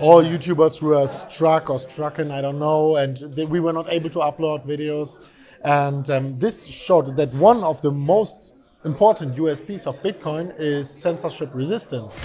all YouTubers were struck or strucken, I don't know, and they, we were not able to upload videos. And um, this showed that one of the most important USPs of Bitcoin is censorship resistance.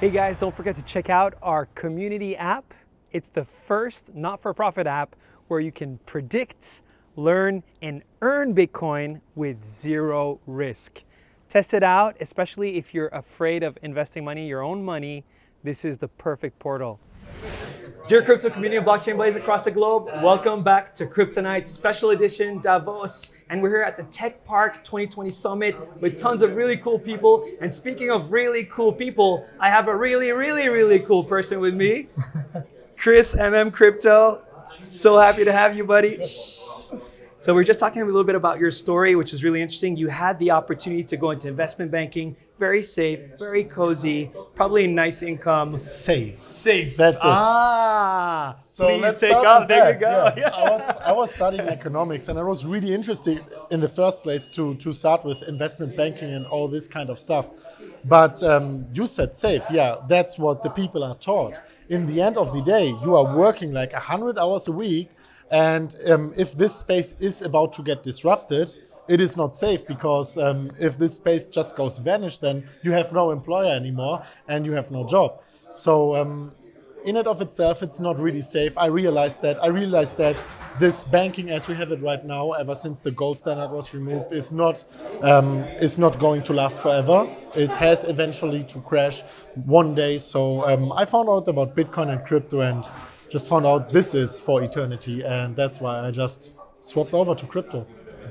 Hey guys, don't forget to check out our community app. It's the first not-for-profit app where you can predict, learn, and earn Bitcoin with zero risk. Test it out, especially if you're afraid of investing money, your own money. This is the perfect portal. Dear crypto community of blockchain blaze across the globe, welcome back to Kryptonite Special Edition Davos. And we're here at the Tech Park 2020 Summit with tons of really cool people. And speaking of really cool people, I have a really, really, really cool person with me. Chris, MM Crypto. So happy to have you, buddy. So we're just talking a little bit about your story, which is really interesting. You had the opportunity to go into investment banking, very safe, very cozy, probably a nice income. Safe. Safe. That's it. Ah, So please let's take off. There that. you go. Yeah. I was I was studying economics and I was really interested in the first place to to start with investment banking and all this kind of stuff. But um, you said safe. Yeah, that's what the people are taught. In the end of the day, you are working like hundred hours a week, and um, if this space is about to get disrupted. It is not safe because um, if this space just goes vanish, then you have no employer anymore and you have no job. So um, in and of itself, it's not really safe. I realized that. I realized that this banking, as we have it right now, ever since the gold standard was removed, is not um, is not going to last forever. It has eventually to crash one day. So um, I found out about Bitcoin and crypto, and just found out this is for eternity, and that's why I just swapped over to crypto.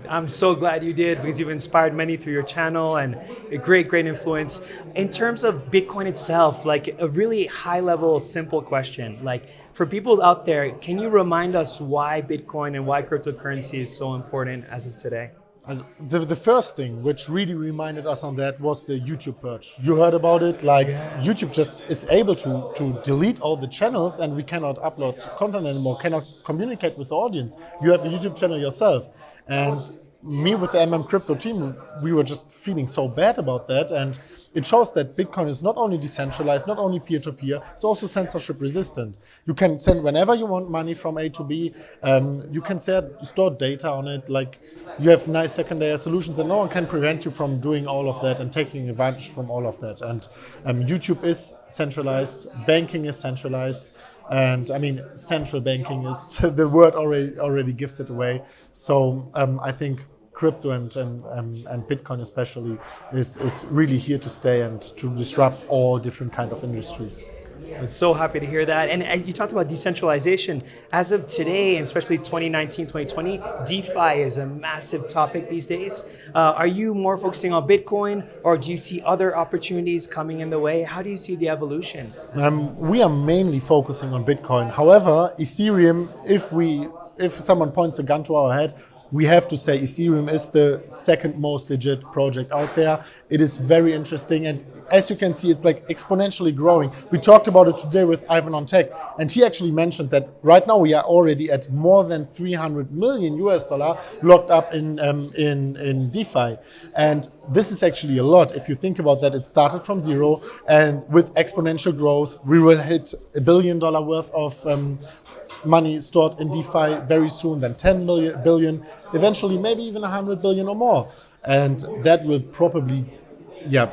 I'm so glad you did because you've inspired many through your channel and a great, great influence. In terms of Bitcoin itself, like a really high level, simple question, like for people out there, can you remind us why Bitcoin and why cryptocurrency is so important as of today? The, the first thing which really reminded us on that was the YouTube purge. You heard about it, like YouTube just is able to, to delete all the channels and we cannot upload content anymore, cannot communicate with the audience. You have a YouTube channel yourself. And me with the MM Crypto team, we were just feeling so bad about that. And it shows that Bitcoin is not only decentralized, not only peer-to-peer, it's also censorship resistant. You can send whenever you want money from A to B. Um, you can set, store data on it. Like you have nice secondary solutions and no one can prevent you from doing all of that and taking advantage from all of that. And um, YouTube is centralized, banking is centralized. And I mean, central banking, it's the word already already gives it away. So um, I think crypto and, and, and Bitcoin especially is, is really here to stay and to disrupt all different kind of industries. I'm so happy to hear that. And you talked about decentralization. As of today, and especially 2019, 2020, DeFi is a massive topic these days. Uh, are you more focusing on Bitcoin or do you see other opportunities coming in the way? How do you see the evolution? Um, we are mainly focusing on Bitcoin. However, Ethereum, if we if someone points a gun to our head, we have to say Ethereum is the second most legit project out there. It is very interesting. And as you can see, it's like exponentially growing. We talked about it today with Ivan on Tech, and he actually mentioned that right now we are already at more than 300 million US dollar locked up in, um, in, in DeFi. And this is actually a lot. If you think about that, it started from zero and with exponential growth, we will hit a billion dollar worth of um, money stored in DeFi very soon, then 10 million, billion, eventually maybe even 100 billion or more. And that will probably, yeah,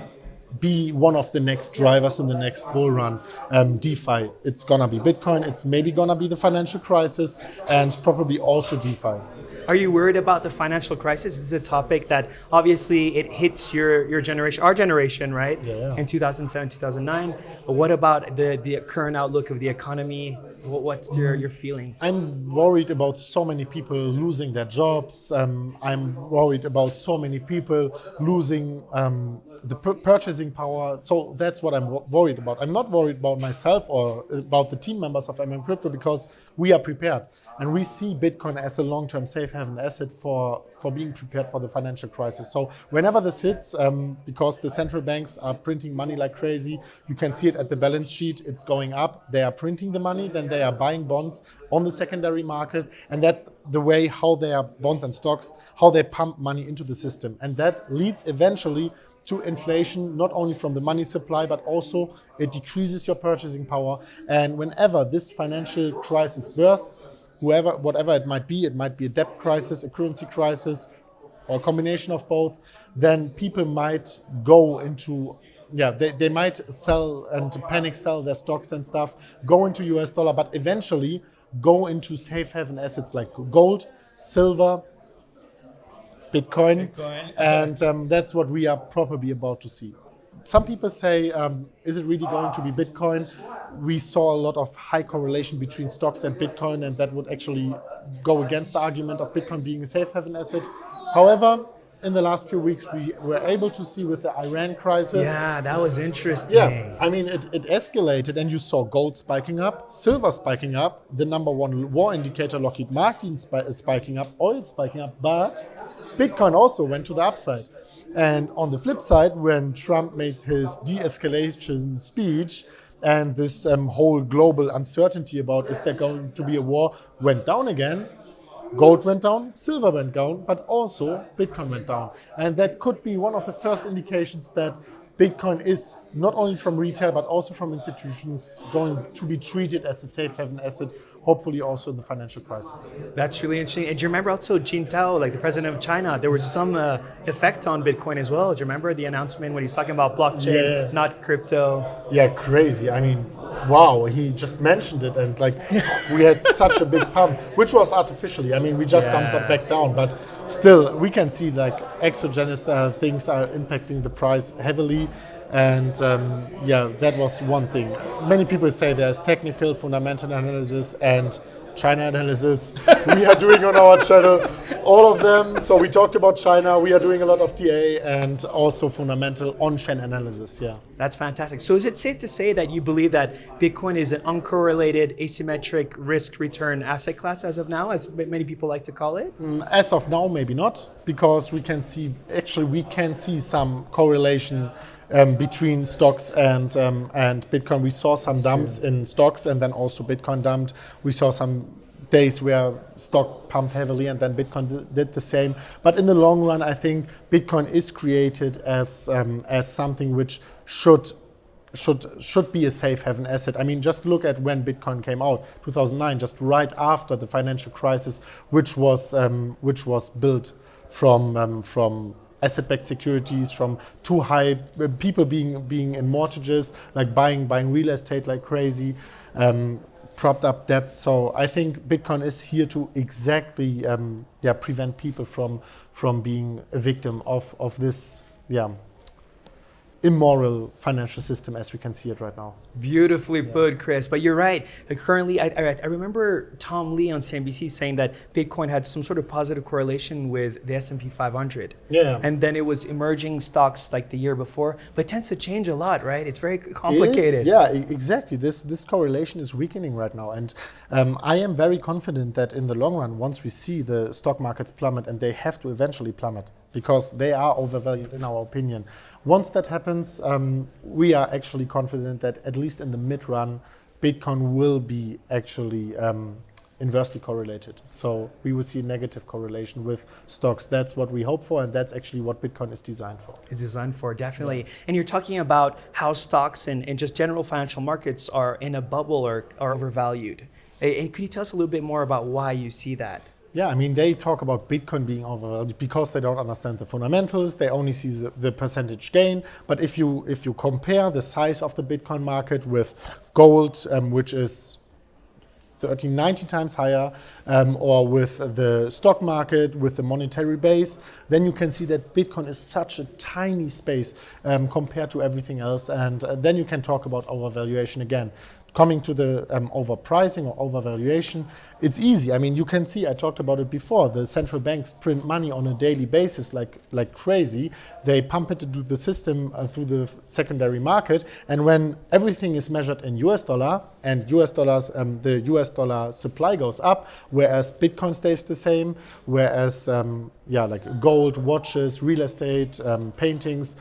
be one of the next drivers in the next bull run. Um, DeFi, it's gonna be Bitcoin, it's maybe gonna be the financial crisis, and probably also DeFi. Are you worried about the financial crisis? This is a topic that obviously it hits your, your generation, our generation, right? Yeah, yeah. In 2007, 2009. But What about the, the current outlook of the economy? What, what's your, your feeling? I'm worried about so many people losing their jobs. Um, I'm worried about so many people losing um, the pur- purchasing power. So that's what I'm wo- worried about. I'm not worried about myself or about the team members of MM Crypto because we are prepared and we see Bitcoin as a long-term safe haven asset for for being prepared for the financial crisis. So whenever this hits, um, because the central banks are printing money like crazy, you can see it at the balance sheet. It's going up. They are printing the money, then they are buying bonds on the secondary market, and that's the way how they are bonds and stocks, how they pump money into the system, and that leads eventually to inflation, not only from the money supply, but also it decreases your purchasing power. And whenever this financial crisis bursts, whoever, whatever it might be, it might be a debt crisis, a currency crisis, or a combination of both, then people might go into yeah, they, they might sell and panic sell their stocks and stuff, go into US dollar, but eventually go into safe haven assets like gold, silver, Bitcoin, Bitcoin. and um, that's what we are probably about to see. Some people say, um, is it really going to be Bitcoin? We saw a lot of high correlation between stocks and Bitcoin, and that would actually go against the argument of Bitcoin being a safe haven asset. However, in the last few weeks, we were able to see with the Iran crisis. Yeah, that was interesting. Yeah, I mean, it, it escalated, and you saw gold spiking up, silver spiking up, the number one war indicator, Lockheed Martin, spiking up, oil spiking up, but Bitcoin also went to the upside. And on the flip side, when Trump made his de escalation speech, and this um, whole global uncertainty about is there going to be a war went down again, gold went down, silver went down, but also Bitcoin went down. And that could be one of the first indications that Bitcoin is not only from retail but also from institutions going to be treated as a safe haven asset, hopefully also in the financial crisis. That's really interesting. And do you remember also Jintao, like the president of China, there was some uh, effect on Bitcoin as well. Do you remember the announcement when he's talking about blockchain, yeah. not crypto? Yeah, crazy. I mean, wow, he just mentioned it and like we had such a big pump, which was artificially. I mean, we just yeah. dumped that back down, but still we can see like exogenous uh, things are impacting the price heavily. And um, yeah, that was one thing. Many people say there's technical, fundamental analysis, and China analysis we are doing on our channel, all of them. So we talked about China. We are doing a lot of TA and also fundamental on-chain analysis. Yeah, that's fantastic. So is it safe to say that you believe that Bitcoin is an uncorrelated asymmetric risk-return asset class as of now, as many people like to call it? Mm, as of now, maybe not, because we can see actually we can see some correlation. Um, between stocks and um, and Bitcoin. We saw some That's dumps true. in stocks, and then also Bitcoin dumped. We saw some days where stock pumped heavily and then Bitcoin did the same. But in the long run, I think Bitcoin is created as um, as something which should should should be a safe haven asset. I mean, just look at when Bitcoin came out, 2009, just right after the financial crisis, which was um, which was built from um, from asset-backed securities, from too high uh, people being being in mortgages, like buying buying real estate like crazy. Um, propped up debt. So I think Bitcoin is here to exactly um, yeah prevent people from from being a victim of of this yeah immoral financial system as we can see it right now. Beautifully yeah. put, Chris. But you're right. Currently, I, I, I, remember Tom Lee on CNBC saying that Bitcoin had some sort of positive correlation with the S&P 500. Yeah. And then it was emerging stocks like the year before, but it tends to change a lot, right? It's very complicated. It yeah, exactly. This this correlation is weakening right now, and um, I am very confident that in the long run, once we see the stock markets plummet, and they have to eventually plummet because they are overvalued in our opinion. Once that happens, um, we are actually confident that at least in the mid run, Bitcoin will be actually um, inversely correlated. So we will see a negative correlation with stocks. That's what we hope for, and that's actually what Bitcoin is designed for. It's designed for, definitely. Yeah. And you're talking about how stocks and, and just general financial markets are in a bubble or are overvalued. And could you tell us a little bit more about why you see that? Yeah, I mean, they talk about Bitcoin being overvalued because they don't understand the fundamentals. They only see the, the, percentage gain. But if you if you compare the size of the Bitcoin market with gold, um, which is 30, 90 times higher, um, or with the stock market, with the monetary base, then you can see that Bitcoin is such a tiny space um, compared to everything else. And uh, then you can talk about overvaluation again coming to the um, overpricing or overvaluation, it's easy. I mean, you can see, I talked about it before, the central banks print money on a daily basis like, like crazy. They pump it into the system uh, through the secondary market. And when everything is measured in US dollar and US dollars, um, the US dollar supply goes up, whereas Bitcoin stays the same, whereas, um, yeah, like gold, watches, real estate, um, paintings,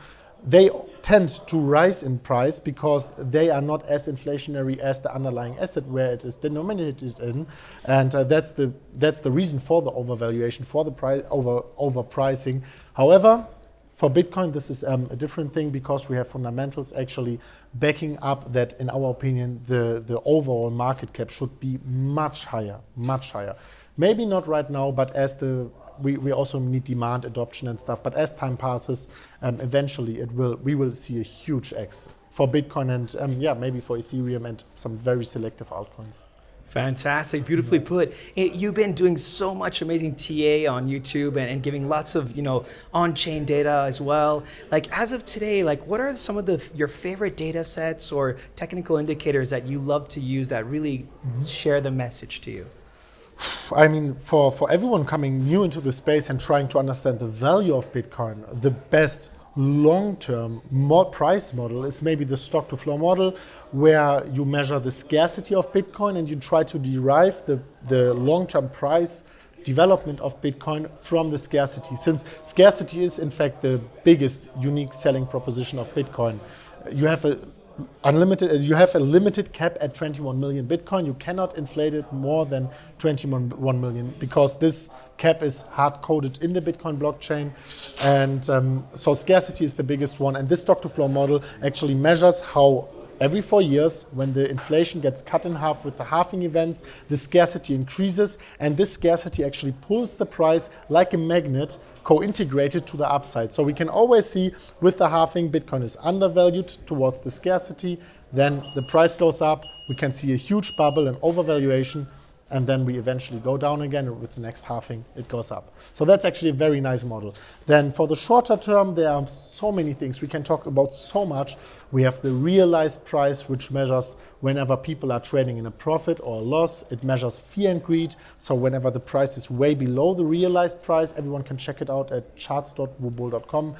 they tend to rise in price because they are not as inflationary as the underlying asset where it is denominated in, and uh, that's the that's the reason for the overvaluation, for the price over overpricing. However, for Bitcoin, this is um, a different thing because we have fundamentals actually backing up that, in our opinion, the, the overall market cap should be much higher, much higher. Maybe not right now, but as the we, we also need demand adoption and stuff. But as time passes, um, eventually it will we will see a huge X for Bitcoin and um, yeah maybe for Ethereum and some very selective altcoins. Fantastic, beautifully put. You've been doing so much amazing TA on YouTube and, and, giving lots of you know on-chain data as well. Like as of today, like what are some of the your favorite data sets or technical indicators that you love to use that really mm -hmm. share the message to you? I mean, for, for everyone coming new into the space and trying to understand the value of Bitcoin, the best long-term mod price model is maybe the stock to flow model where you measure the scarcity of Bitcoin and you try to derive the, the long-term price development of Bitcoin from the scarcity since scarcity is in fact the biggest unique selling proposition of Bitcoin. You have a unlimited, uh, you have a limited cap at 21 million Bitcoin. You cannot inflate it more than 21 million because this cap is hard coded in the Bitcoin blockchain. And um, so scarcity is the biggest one. And this stock to flow model actually measures how Every four years, when the inflation gets cut in half with the halving events, the scarcity increases, and this scarcity actually pulls the price like a magnet co-integrated to the upside. So we can always see with the halving, Bitcoin is undervalued towards the scarcity, then the price goes up, we can see a huge bubble and overvaluation, and then we eventually go down again with the next halving it goes up. So that's actually a very nice model. Then for the shorter term there are so many things we can talk about so much. We have the realized price which measures whenever people are trading in a profit or a loss. It measures fear and greed. So whenever the price is way below the realized price, everyone can check it out at charts.woobull.com.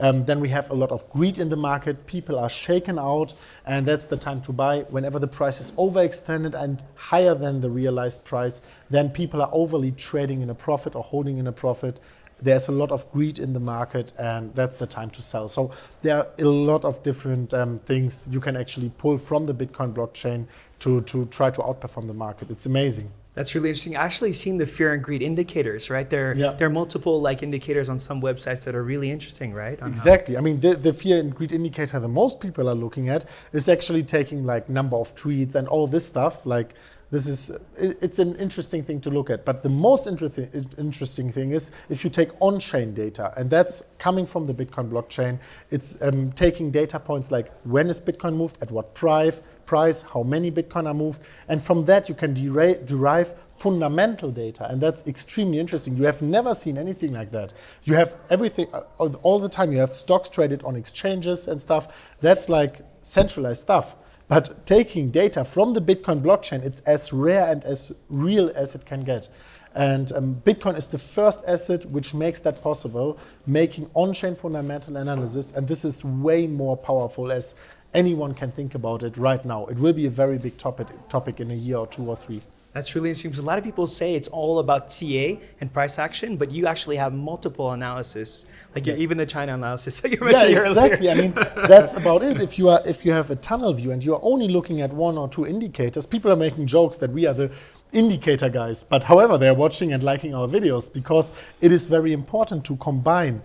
Um, then we have a lot of greed in the market. People are shaken out, and that's the time to buy. Whenever the price is overextended and higher than the realized price, then people are overly trading in a profit or holding in a profit. There's a lot of greed in the market, and that's the time to sell. So there are a lot of different um, things you can actually pull from the Bitcoin blockchain to, to try to outperform the market. It's amazing. That's really interesting. I actually seen the fear and greed indicators, right? There, yeah. there are multiple like indicators on some websites that are really interesting, right? exactly. How... I mean, the, the fear and greed indicator that most people are looking at is actually taking like number of tweets and all this stuff. Like this is, it's an interesting thing to look at. But the most interesting thing is if you take on-chain data, and that's coming from the Bitcoin blockchain, it's um, taking data points like when is Bitcoin moved, at what price, price, how many Bitcoin are moved, and from that you can derive fundamental data, and that's extremely interesting. You have never seen anything like that. You have everything, uh, all the time you have stocks traded on exchanges and stuff. That's like centralized stuff. But taking data from the Bitcoin blockchain, it's as rare and as real as it can get. And um, Bitcoin is the first asset which makes that possible, making on-chain fundamental analysis. And this is way more powerful as anyone can think about it right now. It will be a very big topic, topic in a year or two or three. That's really interesting because a lot of people say it's all about TA and price action, but you actually have multiple analysis, like yes. even the China analysis. So you mentioned yeah, exactly. Earlier. I mean, that's about it. If you are if you have a tunnel view and you are only looking at one or two indicators, people are making jokes that we are the indicator guys. But however, they're watching and liking our videos because it is very important to combine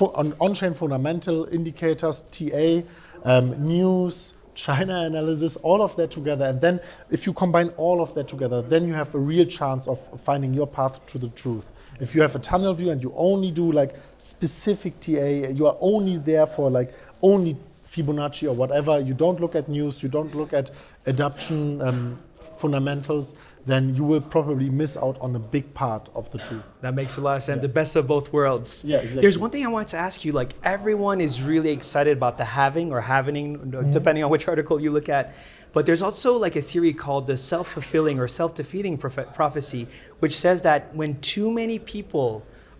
on-chain fundamental indicators, TA, um, news, China analysis, all of that together. And then if you combine all of that together, then you have a real chance of finding your path to the truth. If you have a tunnel view and you only do like specific TA, you are only there for like only Fibonacci or whatever, you don't look at news, you don't look at adoption um, fundamentals, then you will probably miss out on a big part of the truth. That makes a lot of sense. Yeah. The best of both worlds. Yeah, exactly. There's one thing I wanted to ask you. Like everyone is really excited about the halving or halvening, mm -hmm. depending on which article you look at. But there's also like a theory called the self-fulfilling or self-defeating prophecy, which says that when too many people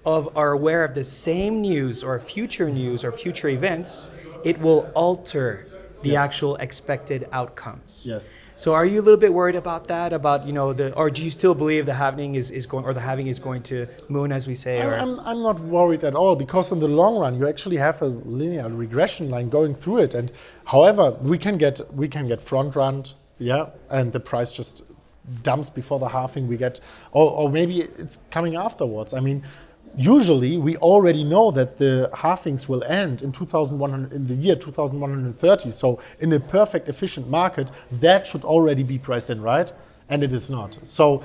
of, are aware of the same news or future news or future events, it will alter the Yeah. actual expected outcomes. Yes. So are you a little bit worried about that? About you know the, or do you still believe the halving is, is going, or the halving is going to moon, as we say? I'm, Or I'm, I'm not worried at all because in the long run you actually have a linear regression line going through it and however we can get we can get front run yeah and the price just dumps before the halving we get or, or maybe it's coming afterwards I mean usually we already know that the halvings will end in 2100 in the year 2130 so in a perfect efficient market that should already be priced in right? And it is not. So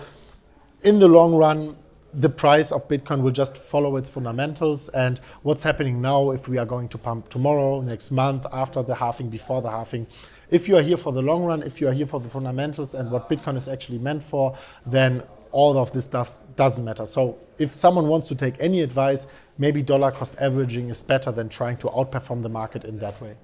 in the long run, the price of Bitcoin will just follow its fundamentals. And what's happening now, if we are going to pump tomorrow, next month, after the halving, before the halving, if you are here for the long run, if you are here for the fundamentals and what Bitcoin is actually meant for, then all of this stuff doesn't matter. So if someone wants to take any advice, maybe dollar cost averaging is better than trying to outperform the market in that way.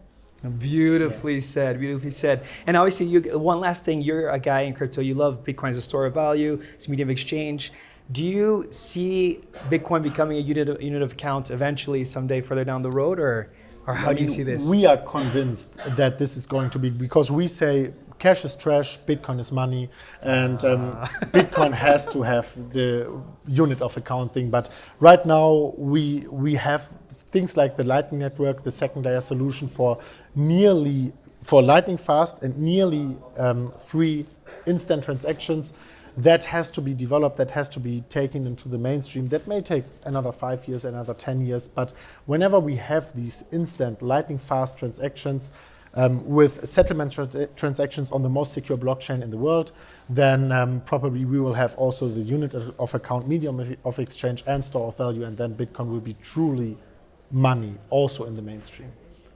Beautifully said, beautifully said. And obviously, you, one last thing, you're a guy in crypto, you love Bitcoin as a store of value, it's a medium of exchange. Do you see Bitcoin becoming a unit of, unit of account eventually someday further down the road, or, or how do you see this? We are convinced that this is going to be because we say cash is trash, Bitcoin is money, and um, Bitcoin has to have the unit of account thing. But right now, we we have things like the Lightning Network, the second layer solution for nearly for lightning fast and nearly um, free instant transactions. That has to be developed, that has to be taken into the mainstream. That may take another five years, another 10 years. But whenever we have these instant, lightning fast transactions, um, with settlement tra- transactions on the most secure blockchain in the world, then um, probably we will have also the unit of, of account, medium of, of exchange, and store of value, and then Bitcoin will be truly money also in the mainstream.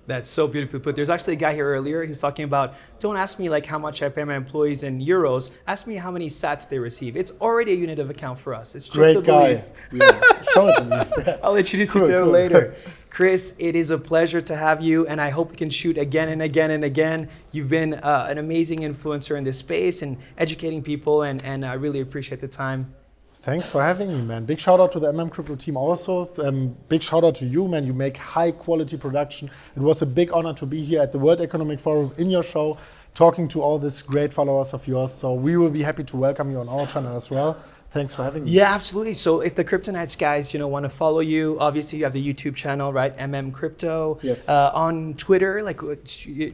That's so beautifully put. There's actually a guy here earlier. who's talking about, don't ask me like how much I pay my employees in euros. Ask me how many sats they receive. It's already a unit of account for us. It's just a Great guy. belief. Yeah, show it to me. I'll introduce Cool, you to him later. Chris, it is a pleasure to have you, and I hope we can shoot again and again and again. You've been uh, an amazing influencer in this space and educating people, and, and I really appreciate the time. Thanks for having me, man. Big shout out to the MM Crypto team also. Um, big shout out to you, man. You make high quality production. It was a big honor to be here at the World Economic Forum in your show, talking to all these great followers of yours. So we will be happy to welcome you on our channel as well. Thanks for having me. Yeah, absolutely. So if the Kryptonites guys, you know, want to follow you, obviously you have the YouTube channel, right? MM Crypto. Yes. Uh, on Twitter, like, are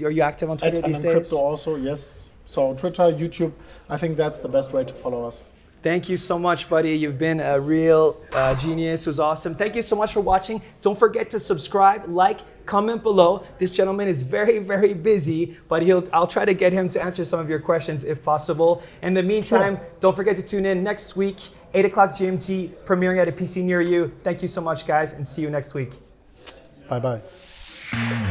you active on At Twitter these MM days? Crypto also, yes. So Twitter, YouTube, I think that's the best way to follow us. Thank you so much, buddy. You've been a real uh, genius. It was awesome. Thank you so much for watching. Don't forget to subscribe, like, comment below. This gentleman is very, very busy, but he'll I'll try to get him to answer some of your questions if possible. In the meantime, Sure. don't forget to tune in next week, 8 o'clock GMT, premiering at a PC near you. Thank you so much, guys, and see you next week. Bye bye.